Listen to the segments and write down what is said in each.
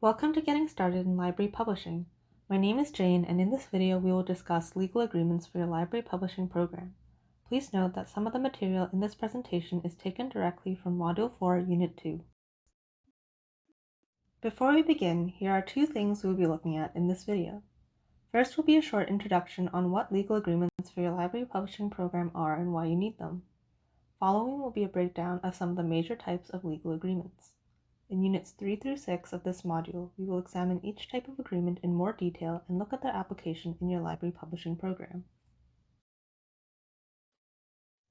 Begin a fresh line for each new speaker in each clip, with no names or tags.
Welcome to Getting Started in Library Publishing. My name is Jane and in this video we will discuss legal agreements for your library publishing program. Please note that some of the material in this presentation is taken directly from Module 4, Unit 2. Before we begin, here are two things we will be looking at in this video. First will be a short introduction on what legal agreements for your library publishing program are and why you need them. Following will be a breakdown of some of the major types of legal agreements. In Units 3 through 6 of this module, we will examine each type of agreement in more detail and look at their application in your library publishing program.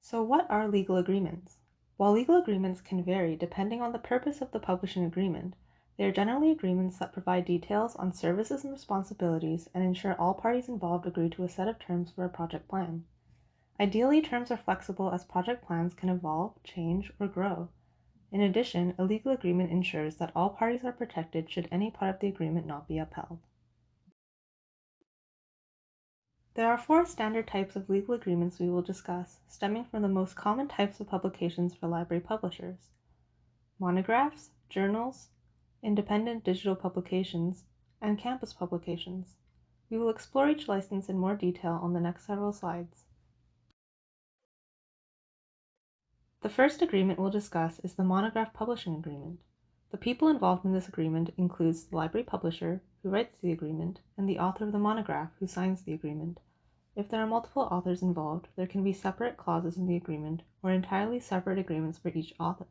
So what are legal agreements? While legal agreements can vary depending on the purpose of the publishing agreement, they are generally agreements that provide details on services and responsibilities and ensure all parties involved agree to a set of terms for a project plan. Ideally, terms are flexible as project plans can evolve, change, or grow. In addition, a legal agreement ensures that all parties are protected should any part of the agreement not be upheld. There are four standard types of legal agreements we will discuss, stemming from the most common types of publications for library publishers. Monographs, journals, independent digital publications, and campus publications. We will explore each license in more detail on the next several slides. The first agreement we'll discuss is the Monograph Publishing Agreement. The people involved in this agreement includes the library publisher, who writes the agreement, and the author of the monograph, who signs the agreement. If there are multiple authors involved, there can be separate clauses in the agreement or entirely separate agreements for each author.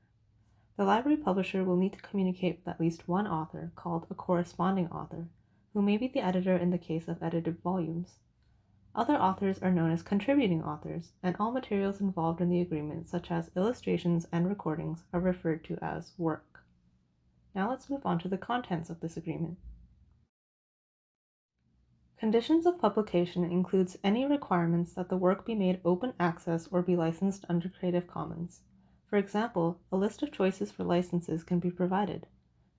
The library publisher will need to communicate with at least one author, called a corresponding author, who may be the editor in the case of edited volumes. Other authors are known as contributing authors, and all materials involved in the agreement, such as illustrations and recordings, are referred to as work. Now let's move on to the contents of this agreement. Conditions of publication includes any requirements that the work be made open access or be licensed under Creative Commons. For example, a list of choices for licenses can be provided.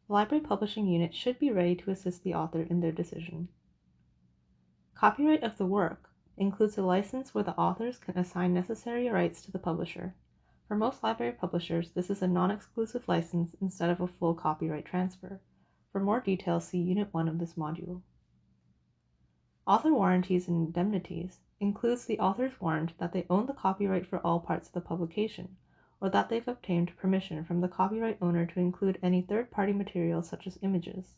The library publishing unit should be ready to assist the author in their decision. Copyright of the work includes a license where the authors can assign necessary rights to the publisher. For most library publishers, this is a non-exclusive license instead of a full copyright transfer. For more details, see Unit 1 of this module. Author warranties and indemnities includes the author's warrant that they own the copyright for all parts of the publication, or that they've obtained permission from the copyright owner to include any third-party material such as images.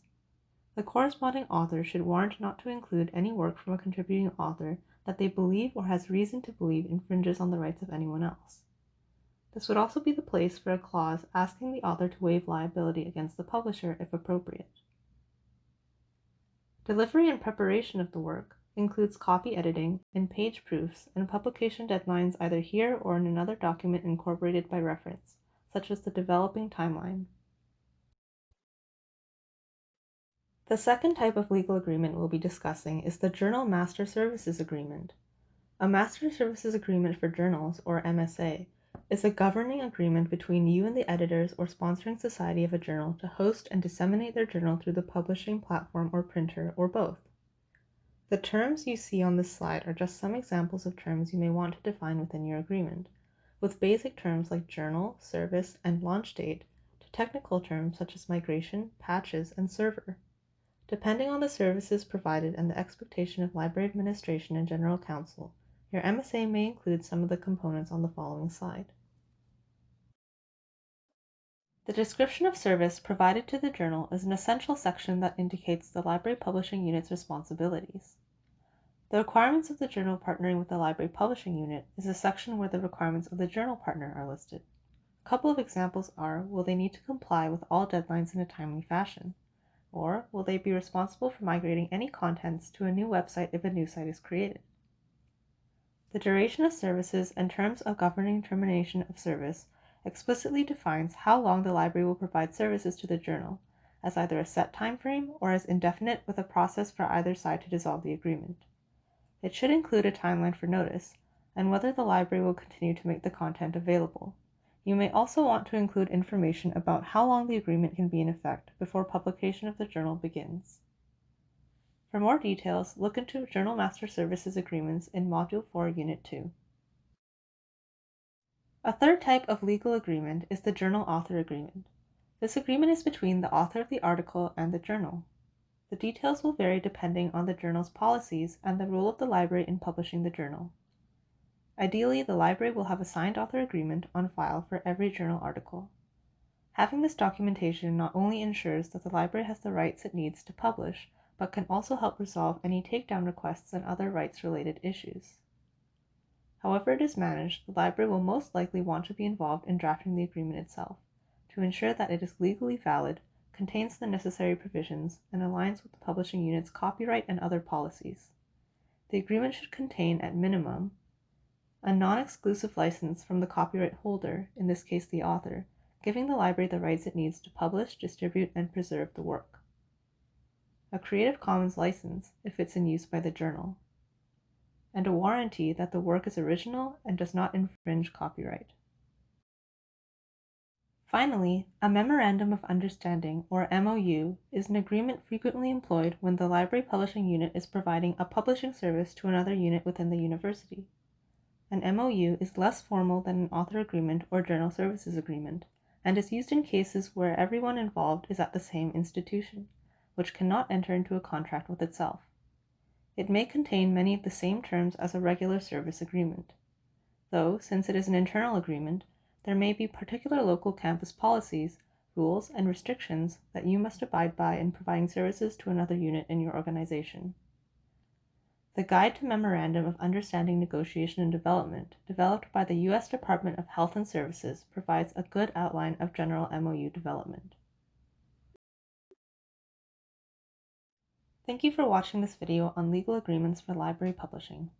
The corresponding author should warrant not to include any work from a contributing author that they believe or has reason to believe infringes on the rights of anyone else. This would also be the place for a clause asking the author to waive liability against the publisher if appropriate. Delivery and preparation of the work includes copy editing and page proofs and publication deadlines either here or in another document incorporated by reference, such as the developing timeline. The second type of legal agreement we'll be discussing is the Journal Master Services Agreement. A Master Services Agreement for Journals, or MSA, is a governing agreement between you and the editors or sponsoring society of a journal to host and disseminate their journal through the publishing platform or printer, or both. The terms you see on this slide are just some examples of terms you may want to define within your agreement, with basic terms like journal, service, and launch date, to technical terms such as migration, patches, and server. Depending on the services provided and the expectation of library administration and general counsel, your MSA may include some of the components on the following slide. The description of service provided to the journal is an essential section that indicates the library publishing unit's responsibilities. The requirements of the journal partnering with the library publishing unit is a section where the requirements of the journal partner are listed. A couple of examples are, will they need to comply with all deadlines in a timely fashion? Or will they be responsible for migrating any contents to a new website if a new site is created? The duration of services and terms of governing termination of service explicitly defines how long the library will provide services to the journal, as either a set time frame or as indefinite with a process for either side to dissolve the agreement. It should include a timeline for notice, and whether the library will continue to make the content available. You may also want to include information about how long the agreement can be in effect before publication of the journal begins. For more details, look into Journal Master Services Agreements in Module 4, Unit 2. A third type of legal agreement is the Journal Author Agreement. This agreement is between the author of the article and the journal. The details will vary depending on the journal's policies and the role of the library in publishing the journal. Ideally, the library will have a signed author agreement on file for every journal article. Having this documentation not only ensures that the library has the rights it needs to publish, but can also help resolve any takedown requests and other rights related issues. However it is managed, the library will most likely want to be involved in drafting the agreement itself to ensure that it is legally valid, contains the necessary provisions, and aligns with the publishing unit's copyright and other policies. The agreement should contain, at minimum, a non exclusive license from the copyright holder, in this case the author, giving the library the rights it needs to publish, distribute, and preserve the work. A Creative Commons license if it's in use by the journal. And a warranty that the work is original and does not infringe copyright. Finally, a Memorandum of Understanding, or MOU, is an agreement frequently employed when the library publishing unit is providing a publishing service to another unit within the university. An MOU is less formal than an author agreement or journal services agreement, and is used in cases where everyone involved is at the same institution, which cannot enter into a contract with itself. It may contain many of the same terms as a regular service agreement. Though, since it is an internal agreement, there may be particular local campus policies, rules, and restrictions that you must abide by in providing services to another unit in your organization. The Guide to Memorandum of Understanding Negotiation and Development, developed by the U.S. Department of Health and Services, provides a good outline of general MOU development. Thank you for watching this video on legal agreements for library publishing.